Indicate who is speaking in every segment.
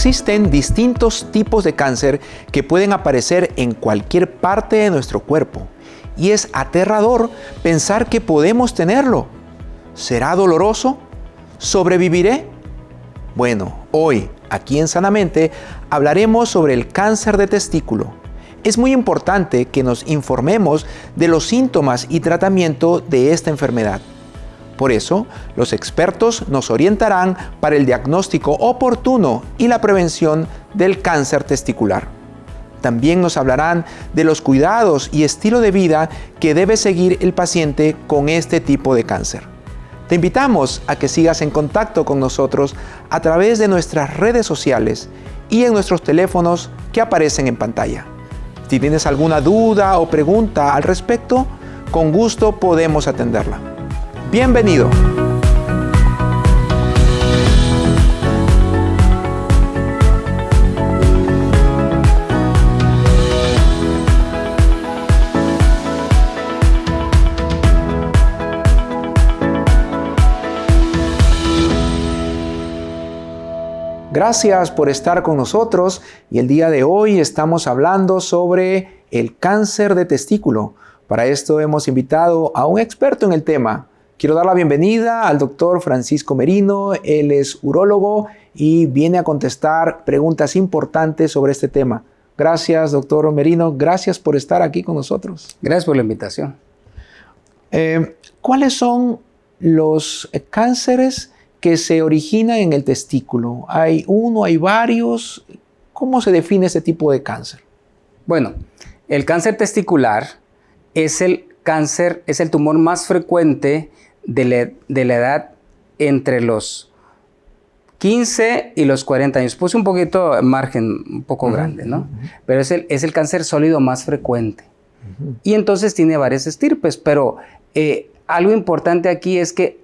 Speaker 1: Existen distintos tipos de cáncer que pueden aparecer en cualquier parte de nuestro cuerpo y es aterrador pensar que podemos tenerlo. ¿Será doloroso? ¿Sobreviviré? Bueno, hoy, aquí en Sanamente, hablaremos sobre el cáncer de testículo. Es muy importante que nos informemos de los síntomas y tratamiento de esta enfermedad. Por eso, los expertos nos orientarán para el diagnóstico oportuno y la prevención del cáncer testicular. También nos hablarán de los cuidados y estilo de vida que debe seguir el paciente con este tipo de cáncer. Te invitamos a que sigas en contacto con nosotros a través de nuestras redes sociales y en nuestros teléfonos que aparecen en pantalla. Si tienes alguna duda o pregunta al respecto, con gusto podemos atenderla. Bienvenido. Gracias por estar con nosotros y el día de hoy estamos hablando sobre el cáncer de testículo. Para esto hemos invitado a un experto en el tema, Quiero dar la bienvenida al doctor Francisco Merino. Él es urólogo y viene a contestar preguntas importantes sobre este tema. Gracias, doctor Merino. Gracias por estar aquí con nosotros.
Speaker 2: Gracias por la invitación.
Speaker 1: Eh, ¿Cuáles son los cánceres que se originan en el testículo? ¿Hay uno, hay varios? ¿Cómo se define ese tipo de cáncer?
Speaker 2: Bueno, el cáncer testicular es el cáncer, es el tumor más frecuente de la, edad entre los 15 y los 40 años. Puse un poquito margen, un poco grande, ¿no? Pero es el, es el, cáncer sólido más frecuente. Y entonces tiene varias estirpes, pero eh, algo importante aquí es que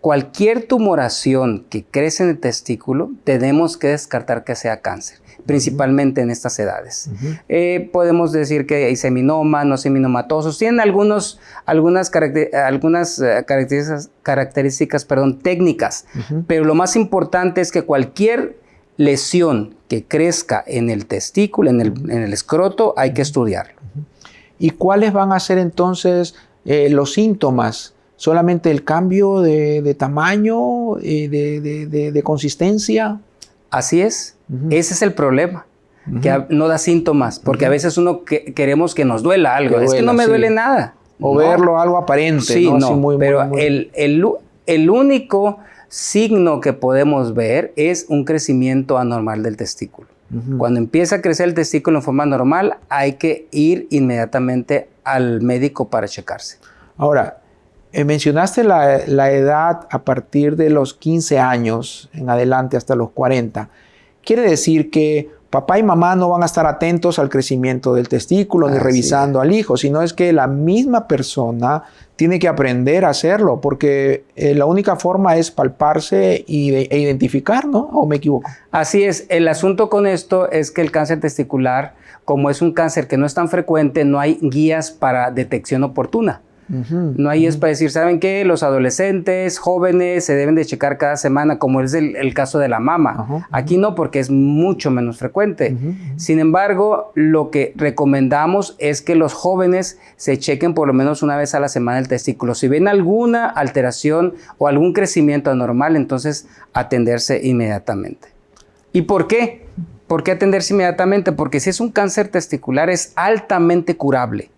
Speaker 2: cualquier tumoración que crece en el testículo, tenemos que descartar que sea cáncer principalmente en estas edades. Eh, podemos decir que hay seminoma, no seminomatosos, tienen algunos, algunas, algunas eh, características, características perdón, técnicas, pero lo más importante es que cualquier lesión que crezca en el testículo, en el, escroto, hay que estudiarlo.
Speaker 1: ¿Y cuáles van a ser entonces eh, los síntomas? ¿Solamente el cambio de, tamaño, de, de consistencia?
Speaker 2: Así es. Ese es el problema. Que no da síntomas, porque a veces uno queremos que nos duela algo. es que no me duele nada.
Speaker 1: O verlo algo aparente.
Speaker 2: Sí, no, pero El, el, único signo que podemos ver es un crecimiento anormal del testículo. Cuando empieza a crecer el testículo en forma normal, hay que ir inmediatamente al médico para checarse.
Speaker 1: Ahora, eh, mencionaste la, edad a partir de los 15 años en adelante hasta los 40. Quiere decir que papá y mamá no van a estar atentos al crecimiento del testículo ni revisando al hijo, sino es que la misma persona tiene que aprender a hacerlo, porque eh, la única forma es palparse y e identificar, ¿no? ¿O me equivoco?
Speaker 2: Así es. El asunto con esto es que el cáncer testicular, como es un cáncer que no es tan frecuente, no hay guías para detección oportuna no hay es para decir, ¿saben qué? Los adolescentes, jóvenes, se deben de checar cada semana, como es el, caso de la mama. Aquí no, porque es mucho menos frecuente. Sin embargo, lo que recomendamos es que los jóvenes se chequen por lo menos una vez a la semana el testículo. Si ven alguna alteración o algún crecimiento anormal, entonces atenderse inmediatamente. ¿Y por qué? ¿Por qué atenderse inmediatamente? Porque si es un cáncer testicular es altamente curable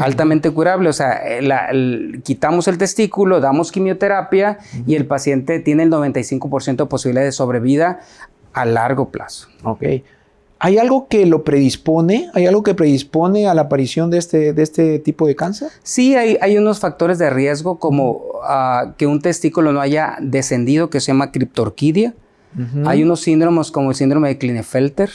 Speaker 2: altamente curable. O sea, eh, quitamos el testículo, damos quimioterapia y el paciente tiene el 95% de posibilidad de sobrevida a largo plazo.
Speaker 1: Ok. ¿Hay algo que lo predispone? ¿Hay algo que predispone a la aparición de este, de este tipo de cáncer?
Speaker 2: Sí, hay, hay unos factores de riesgo como ah, que un testículo no haya descendido, que se llama criptorquidia. Hay unos síndromes como el síndrome de Klinefelter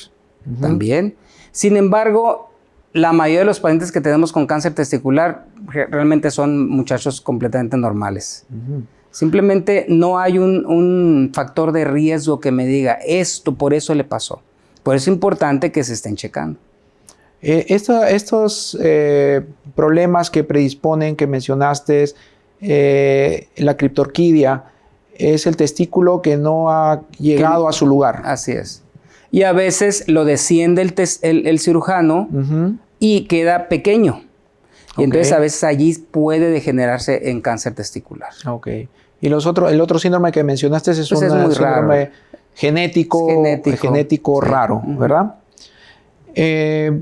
Speaker 2: también. Sin embargo, la mayoría de los pacientes que tenemos con cáncer testicular realmente son muchachos completamente normales. Simplemente no hay un, factor de riesgo que me diga esto, por eso le pasó. Por eso es importante que se estén checando.
Speaker 1: Eh, estos eh, problemas que predisponen, que mencionaste, eh, la criptorquidia, es el testículo que no ha llegado a su lugar.
Speaker 2: Así es. Y a veces lo desciende el, cirujano y queda pequeño. Y entonces a veces allí puede degenerarse en cáncer testicular.
Speaker 1: Ok. Y los otros, el otro síndrome que mencionaste es pues un síndrome genético, genético, raro, ¿verdad? Eh,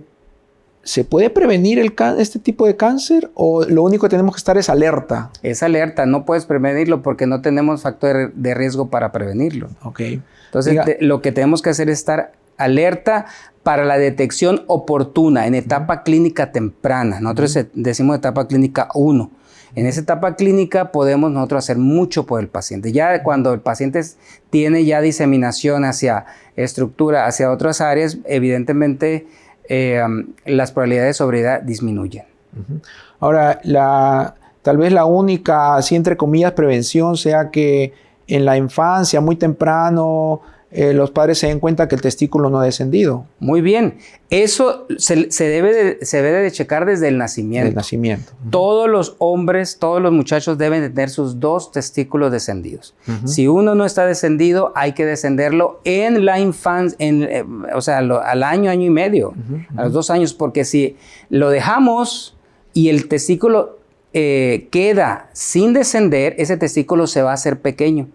Speaker 1: ¿Se puede prevenir el este tipo de cáncer o lo único que tenemos que estar es alerta?
Speaker 2: Es alerta, no puedes prevenirlo porque no tenemos factor de riesgo para prevenirlo.
Speaker 1: Ok.
Speaker 2: Entonces, lo que tenemos que hacer es estar alerta para la detección oportuna en etapa clínica temprana. Nosotros decimos etapa clínica 1. En esa etapa clínica podemos nosotros hacer mucho por el paciente. Ya cuando el paciente tiene ya diseminación hacia estructura, hacia otras áreas, evidentemente eh, las probabilidades de sobriedad disminuyen.
Speaker 1: Ahora, tal vez la única, así entre comillas, prevención sea que en la infancia, muy temprano, eh, los padres se den cuenta que el testículo no ha descendido.
Speaker 2: Muy bien. Eso se, debe, de, se debe de checar desde el nacimiento.
Speaker 1: nacimiento.
Speaker 2: Todos los hombres, todos los muchachos deben de tener sus dos testículos descendidos. Si uno no está descendido, hay que descenderlo en la infancia, eh, o sea, al año, año y medio, a los dos años, porque si lo dejamos y el testículo eh, queda sin descender, ese testículo se va a hacer pequeño.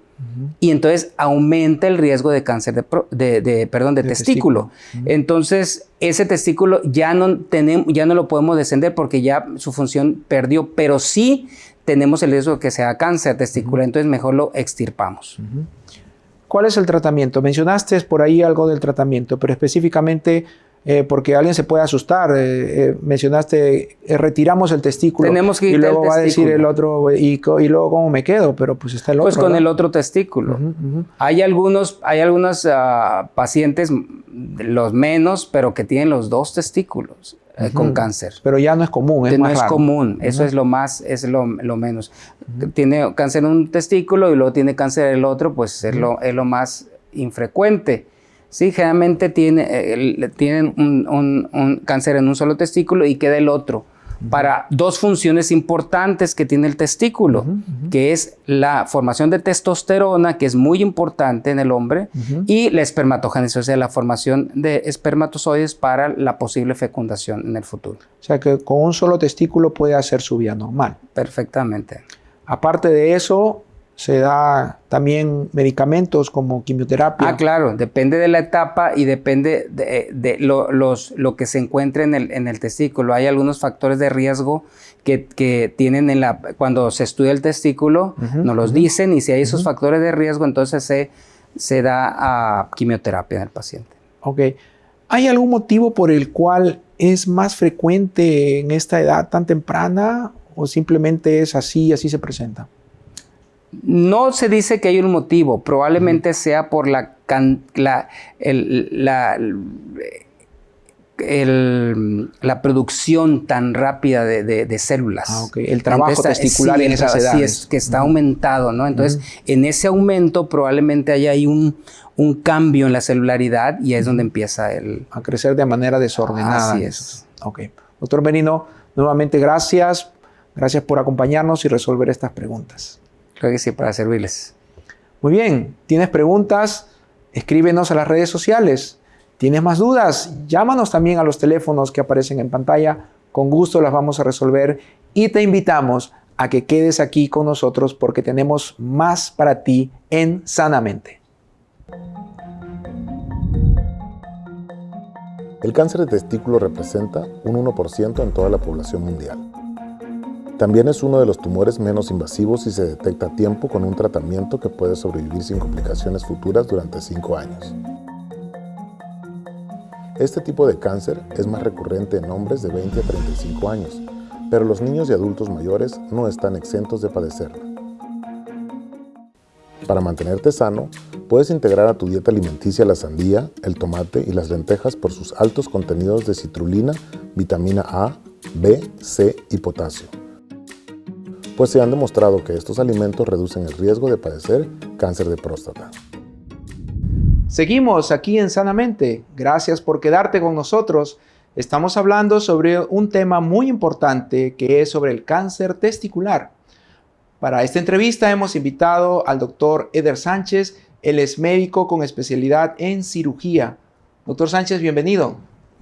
Speaker 2: Y entonces aumenta el riesgo de cáncer de, perdón, de, testículo. Entonces, ese testículo ya no, tenemos, ya no lo podemos descender porque ya su función perdió, pero sí tenemos el riesgo de que sea cáncer testicular, entonces mejor lo extirpamos.
Speaker 1: ¿Cuál es el tratamiento? Mencionaste por ahí algo del tratamiento, pero específicamente eh, porque alguien se puede asustar. Eh, eh, mencionaste, retiramos el testículo.
Speaker 2: Tenemos que
Speaker 1: Y luego va a decir el otro, y, y, luego cómo me quedo, pero pues está el
Speaker 2: pues
Speaker 1: otro.
Speaker 2: Pues con el otro testículo. Hay algunos, hay algunos ah, pacientes, los menos, pero que tienen los dos testículos. Con cáncer.
Speaker 1: Pero ya no es común, es
Speaker 2: no es común, eso es lo más, es lo, menos. Tiene cáncer en un testículo y luego tiene cáncer en el otro, pues es, lo, es lo más infrecuente. Sí, generalmente tiene, eh, tienen un, cáncer en un solo testículo y queda el otro. Para dos funciones importantes que tiene el testículo, que es la formación de testosterona, que es muy importante en el hombre, y la espermatogénesis, o sea, la formación de espermatozoides para la posible fecundación en el futuro.
Speaker 1: O sea, que con un solo testículo puede hacer su vida normal.
Speaker 2: Perfectamente.
Speaker 1: Aparte de eso, se da también medicamentos como quimioterapia.
Speaker 2: Ah, claro, depende de la etapa y depende de, lo, los, lo, que se encuentre en el, en el, testículo. Hay algunos factores de riesgo que, tienen en la, cuando se estudia el testículo, nos los dicen y si hay esos factores de riesgo, entonces se, se da a quimioterapia en el paciente.
Speaker 1: Ok. ¿Hay algún motivo por el cual es más frecuente en esta edad tan temprana o simplemente es así, así se presenta?
Speaker 2: No se dice que hay un motivo, probablemente sea por la, la, la, producción tan rápida de, células.
Speaker 1: Ah, El trabajo testicular en esas edades.
Speaker 2: es que está aumentado, ¿no? Entonces, en ese aumento probablemente haya ahí un, cambio en la celularidad y es donde empieza el...
Speaker 1: A crecer de manera desordenada.
Speaker 2: Así es.
Speaker 1: Ok. Doctor Benino, nuevamente gracias. Gracias por acompañarnos y resolver estas preguntas.
Speaker 2: Que para servirles.
Speaker 1: Muy bien, ¿tienes preguntas? Escríbenos a las redes sociales. ¿Tienes más dudas? Llámanos también a los teléfonos que aparecen en pantalla. Con gusto las vamos a resolver y te invitamos a que quedes aquí con nosotros porque tenemos más para ti en Sanamente.
Speaker 3: El cáncer de testículo representa un 1% en toda la población mundial. También es uno de los tumores menos invasivos y se detecta a tiempo con un tratamiento que puede sobrevivir sin complicaciones futuras durante 5 años. Este tipo de cáncer es más recurrente en hombres de 20 a 35 años, pero los niños y adultos mayores no están exentos de padecerlo. Para mantenerte sano, puedes integrar a tu dieta alimenticia la sandía, el tomate y las lentejas por sus altos contenidos de citrulina, vitamina A, B, C y potasio. Pues se han demostrado que estos alimentos reducen el riesgo de padecer cáncer de próstata.
Speaker 1: Seguimos aquí en Sanamente. Gracias por quedarte con nosotros. Estamos hablando sobre un tema muy importante que es sobre el cáncer testicular. Para esta entrevista hemos invitado al doctor Eder Sánchez. Él es médico con especialidad en cirugía. Doctor Sánchez, bienvenido.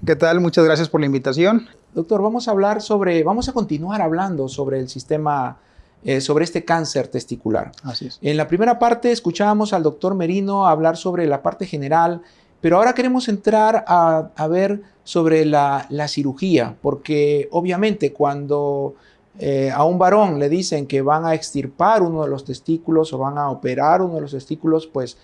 Speaker 4: ¿Qué tal? Muchas gracias por la invitación.
Speaker 1: Doctor, vamos a hablar sobre, vamos a continuar hablando sobre el sistema, eh, sobre este cáncer testicular.
Speaker 4: Así es.
Speaker 1: En la primera parte escuchábamos al doctor Merino hablar sobre la parte general, pero ahora queremos entrar a, ver sobre la, cirugía, porque obviamente cuando eh, a un varón le dicen que van a extirpar uno de los testículos o van a operar uno de los testículos, pues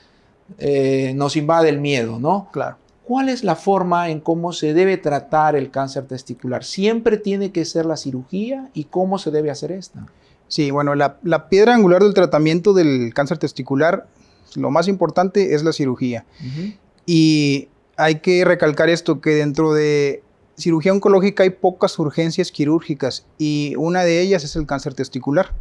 Speaker 1: eh, nos invade el miedo, ¿no?
Speaker 4: Claro.
Speaker 1: ¿Cuál es la forma en cómo se debe tratar el cáncer testicular? ¿Siempre tiene que ser la cirugía y cómo se debe hacer esta?
Speaker 4: Sí, bueno, la, piedra angular del tratamiento del cáncer testicular, lo más importante es la cirugía. Y hay que recalcar esto, que dentro de cirugía oncológica hay pocas urgencias quirúrgicas y una de ellas es el cáncer testicular.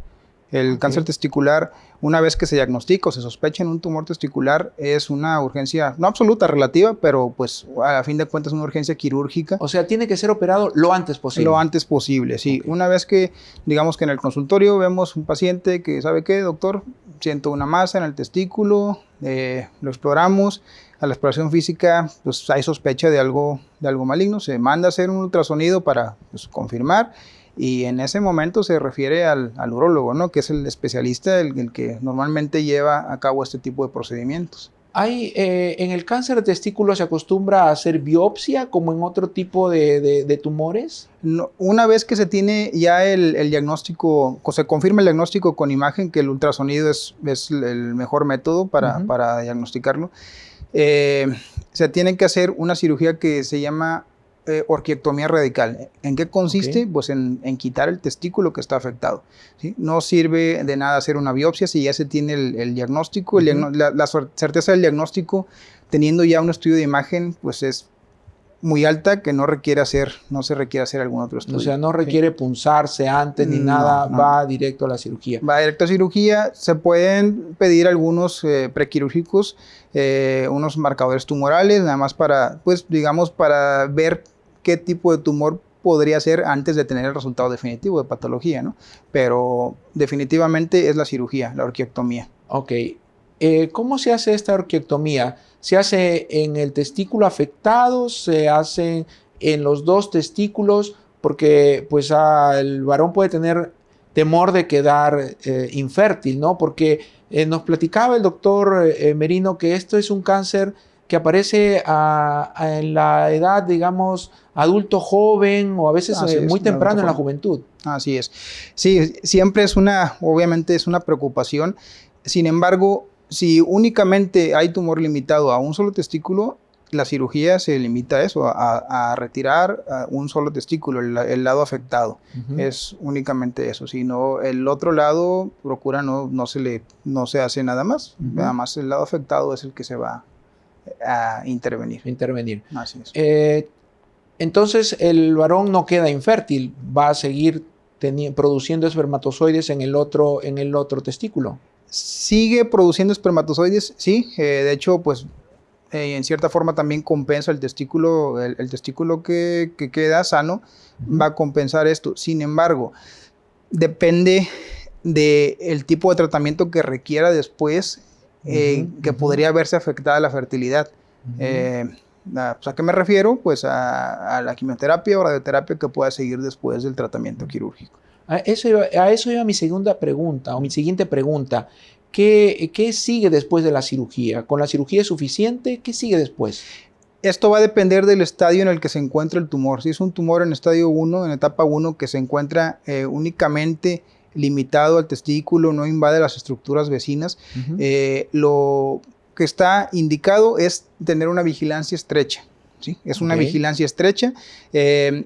Speaker 4: El cáncer testicular, una vez que se diagnostica o se sospecha en un tumor testicular, es una urgencia, no absoluta, relativa, pero pues a fin de cuentas es una urgencia quirúrgica.
Speaker 1: O sea, tiene que ser operado lo antes posible.
Speaker 4: Lo antes posible, sí. Una vez que, digamos que en el consultorio vemos un paciente que sabe qué, doctor, siento una masa en el testículo, eh, lo exploramos, a la exploración física, pues hay sospecha de algo, de algo maligno, se manda a hacer un ultrasonido para pues, confirmar y en ese momento se refiere al, al urólogo, ¿no? que es el especialista, el, que normalmente lleva a cabo este tipo de procedimientos.
Speaker 1: Hay, eh, en el cáncer de testículo se acostumbra a hacer biopsia como en otro tipo de, tumores.
Speaker 4: una vez que se tiene ya el, diagnóstico, se confirma el diagnóstico con imagen, que el ultrasonido es, es el mejor método para, para diagnosticarlo, eh, se tiene que hacer una cirugía que se llama eh, orquiectomía radical. ¿En qué consiste? Pues en, quitar el testículo que está afectado. No sirve de nada hacer una biopsia si ya se tiene el, diagnóstico. la, certeza del diagnóstico, teniendo ya un estudio de imagen, pues es muy alta que no requiere hacer, no se requiere hacer algún otro estudio.
Speaker 1: O sea, no requiere punzarse antes ni nada, va directo a la cirugía.
Speaker 4: Va directo a cirugía, se pueden pedir algunos eh, prequirúrgicos, eh, unos marcadores tumorales, nada más para, pues digamos, para ver qué tipo de tumor podría ser antes de tener el resultado definitivo de patología, ¿no? Pero definitivamente es la cirugía, la orquiectomía.
Speaker 1: Ok. Eh, ¿Cómo se hace esta orquiectomía? ¿Se hace en el testículo afectado? ¿Se hace en los dos testículos? Porque pues el varón puede tener temor de quedar eh, infértil, ¿no? Porque eh, nos platicaba el doctor Merino que esto es un cáncer que aparece en la edad, digamos, adulto joven o a veces eh, muy temprano en la juventud.
Speaker 4: Así es. Sí, siempre es una, obviamente es una preocupación. Sin embargo, si únicamente hay tumor limitado a un solo testículo, la cirugía se limita a eso, a, retirar un solo testículo, el, lado afectado. Es únicamente eso. Si no, el otro lado procura no, no, se, le, no se hace nada más. Nada más el lado afectado es el que se va a intervenir.
Speaker 1: Intervenir.
Speaker 4: Así es.
Speaker 1: Eh, entonces el varón no queda infértil, va a seguir produciendo espermatozoides en el, otro, en el otro testículo.
Speaker 4: Sigue produciendo espermatozoides, sí. Eh, de hecho, pues eh, en cierta forma también compensa el testículo, el, testículo que, queda sano, va a compensar esto. Sin embargo, depende del tipo de tratamiento que requiera después eh, que podría verse afectada la fertilidad. Eh, ¿A qué me refiero? Pues a, la quimioterapia o radioterapia que pueda seguir después del tratamiento quirúrgico.
Speaker 1: A eso iba, a eso mi segunda pregunta o mi siguiente pregunta. ¿Qué, ¿Qué sigue después de la cirugía? ¿Con la cirugía es suficiente? ¿Qué sigue después?
Speaker 4: Esto va a depender del estadio en el que se encuentra el tumor. Si es un tumor en estadio 1, en etapa 1, que se encuentra eh, únicamente limitado al testículo, no invade las estructuras vecinas. Eh, lo que está indicado es tener una vigilancia estrecha. ¿sí? Es una vigilancia estrecha. Eh,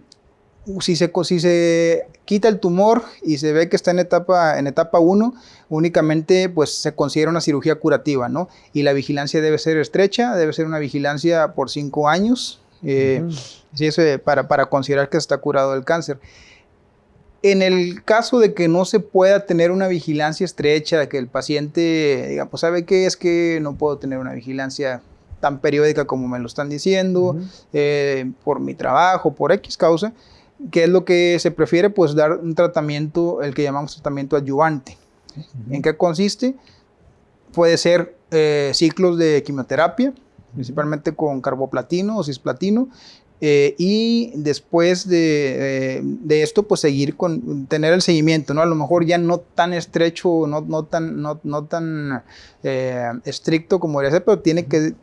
Speaker 4: si, se, si se quita el tumor y se ve que está en etapa, en etapa 1, únicamente pues, se considera una cirugía curativa, ¿no? Y la vigilancia debe ser estrecha, debe ser una vigilancia por 5 años, eh, para, para considerar que está curado del cáncer. En el caso de que no se pueda tener una vigilancia estrecha, que el paciente diga, pues sabe qué es que no puedo tener una vigilancia tan periódica como me lo están diciendo, eh, por mi trabajo, por X causa, ¿qué es lo que se prefiere? Pues dar un tratamiento, el que llamamos tratamiento adyuvante. ¿En qué consiste? Puede ser eh, ciclos de quimioterapia, principalmente con carboplatino o cisplatino, eh, y después eh, de, esto, pues seguir con, tener el seguimiento, ¿no? A lo mejor ya no tan estrecho, no, no tan, no, no tan eh, estricto como debería ser, pero tiene que,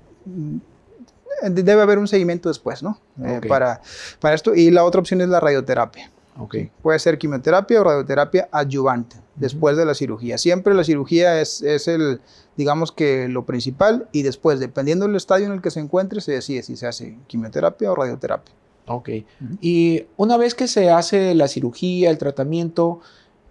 Speaker 4: debe haber un seguimiento después, ¿no? para, para esto. Y la otra opción es la radioterapia.
Speaker 1: Okay.
Speaker 4: Puede ser quimioterapia o radioterapia adyuvante después de la cirugía. Siempre la cirugía es, es, el, digamos que lo principal y después, dependiendo del estadio en el que se encuentre, se decide si se hace quimioterapia o radioterapia.
Speaker 1: Ok. Y una vez que se hace la cirugía, el tratamiento,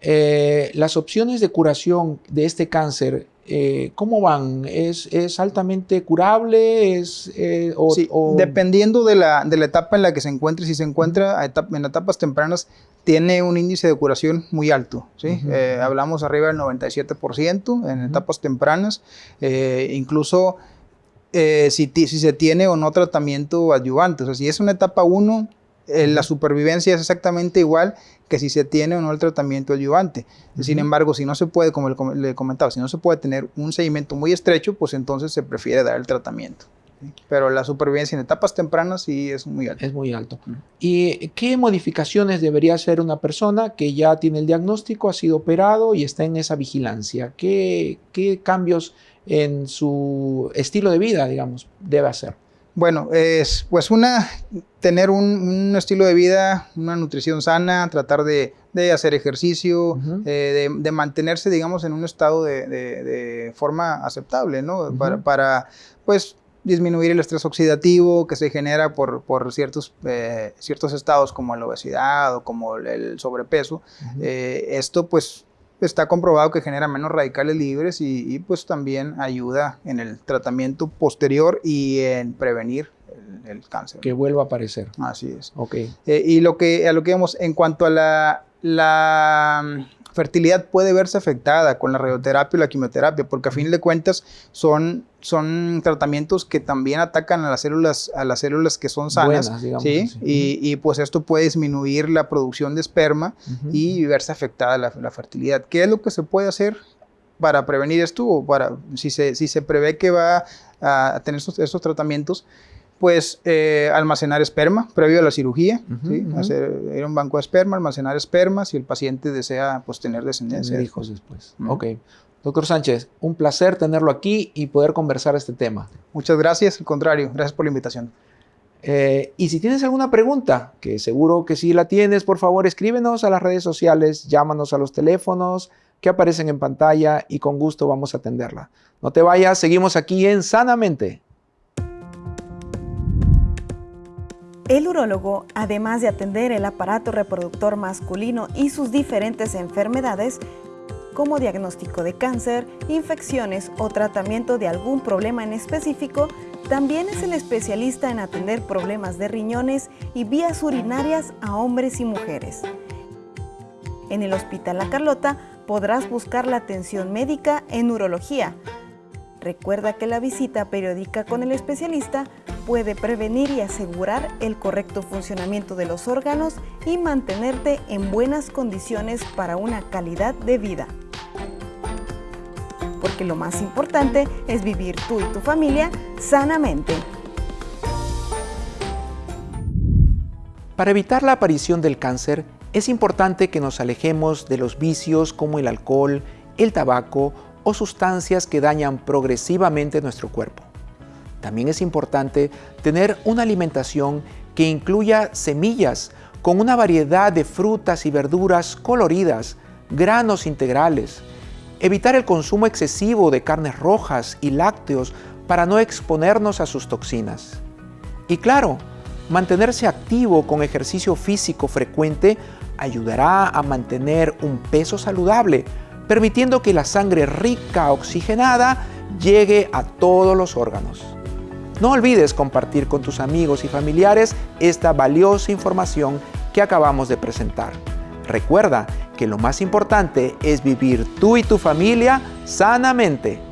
Speaker 1: eh, las opciones de curación de este cáncer eh, ¿cómo van? ¿Es, ¿Es, altamente curable? ¿Es,
Speaker 4: eh, o, dependiendo de la, de la, etapa en la que se encuentre, si se encuentra en etapas tempranas, tiene un índice de curación muy alto. ¿sí? Hablamos arriba del 97% en etapas tempranas. incluso si, si, se tiene o no tratamiento adyuvante. O sea, si es una etapa 1, la supervivencia es exactamente igual que si se tiene o no el tratamiento adyuvante. Sin embargo, si no se puede, como le comentaba, si no se puede tener un seguimiento muy estrecho, pues entonces se prefiere dar el tratamiento. Pero la supervivencia en etapas tempranas sí es muy alta.
Speaker 1: Es muy alto. ¿Y qué modificaciones debería hacer una persona que ya tiene el diagnóstico, ha sido operado y está en esa vigilancia? ¿Qué, qué cambios en su estilo de vida, digamos, debe hacer?
Speaker 4: Bueno, es pues una, tener un, estilo de vida, una nutrición sana, tratar de, hacer ejercicio, eh, de, mantenerse, digamos, en un estado de, forma aceptable, ¿no? para, pues, disminuir el estrés oxidativo que se genera por, ciertos, eh, ciertos estados como la obesidad o como el sobrepeso. Eh, esto, pues, está comprobado que genera menos radicales libres y, pues también ayuda en el tratamiento posterior y en prevenir el, cáncer.
Speaker 1: Que vuelva a aparecer.
Speaker 4: Así es.
Speaker 1: Ok.
Speaker 4: Eh, y lo que, a lo que vemos en cuanto a la, la fertilidad puede verse afectada con la radioterapia y la quimioterapia, porque a fin de cuentas son, son tratamientos que también atacan a las células, a las células que son sanas, ¿sí? Y, pues esto puede disminuir la producción de esperma y verse afectada la, fertilidad. ¿Qué es lo que se puede hacer para prevenir esto o para, si se, si se prevé que va a tener estos, estos tratamientos? Pues eh, almacenar esperma previo a la cirugía, hacer ir a un banco de esperma, almacenar esperma si el paciente desea pues, tener descendencia.
Speaker 1: Tener hijos después. Ok. Doctor Sánchez, un placer tenerlo aquí y poder conversar este tema.
Speaker 4: Muchas gracias, al contrario, gracias por la invitación.
Speaker 1: Eh, y si tienes alguna pregunta, que seguro que sí la tienes, por favor escríbenos a las redes sociales, llámanos a los teléfonos que aparecen en pantalla y con gusto vamos a atenderla. No te vayas, seguimos aquí en Sanamente.
Speaker 5: El urólogo, además de atender el aparato reproductor masculino y sus diferentes enfermedades, como diagnóstico de cáncer, infecciones o tratamiento de algún problema en específico, también es el especialista en atender problemas de riñones y vías urinarias a hombres y mujeres. En el Hospital La Carlota podrás buscar la atención médica en urología. Recuerda que la visita periódica con el especialista puede prevenir y asegurar el correcto funcionamiento de los órganos y mantenerte en buenas condiciones para una calidad de vida. Porque lo más importante es vivir tú y tu familia sanamente.
Speaker 1: Para evitar la aparición del cáncer, es importante que nos alejemos de los vicios como el alcohol, el tabaco o sustancias que dañan progresivamente nuestro cuerpo. También es importante tener una alimentación que incluya semillas con una variedad de frutas y verduras coloridas, granos integrales, evitar el consumo excesivo de carnes rojas y lácteos para no exponernos a sus toxinas. Y claro, mantenerse activo con ejercicio físico frecuente ayudará a mantener un peso saludable, permitiendo que la sangre rica oxigenada llegue a todos los órganos. No olvides compartir con tus amigos y familiares esta valiosa información que acabamos de presentar. Recuerda que lo más importante es vivir tú y tu familia sanamente.